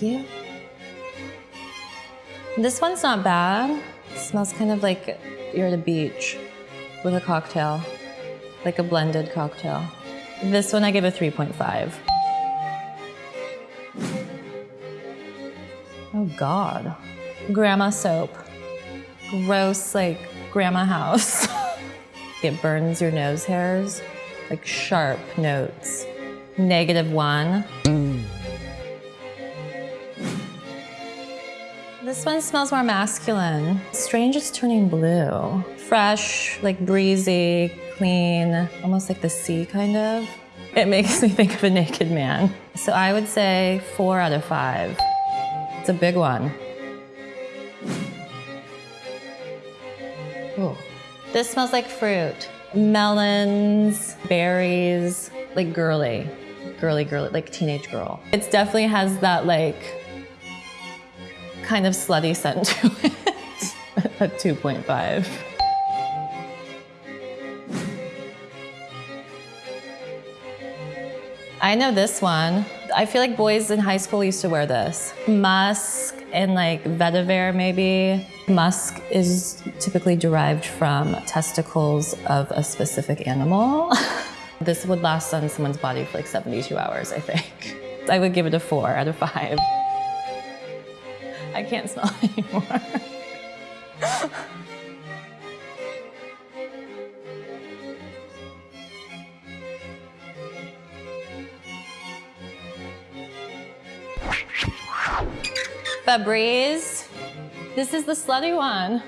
You. This one's not bad. It smells kind of like you're at a beach with a cocktail, like a blended cocktail. This one I give a 3.5. Oh God. Grandma soap. Gross, like grandma house. it burns your nose hairs, like sharp notes. Negative one. This one smells more masculine. Strange is turning blue. Fresh, like breezy, clean, almost like the sea kind of. It makes me think of a naked man. So I would say four out of five. It's a big one. Ooh. This smells like fruit. Melons, berries, like girly. Girly, girly, like teenage girl. It definitely has that like kind of slutty scent to it at 2.5. I know this one. I feel like boys in high school used to wear this. Musk and like vetiver maybe. Musk is typically derived from testicles of a specific animal. this would last on someone's body for like 72 hours, I think. I would give it a four out of five. I can't smell anymore. Febreze. This is the slutty one.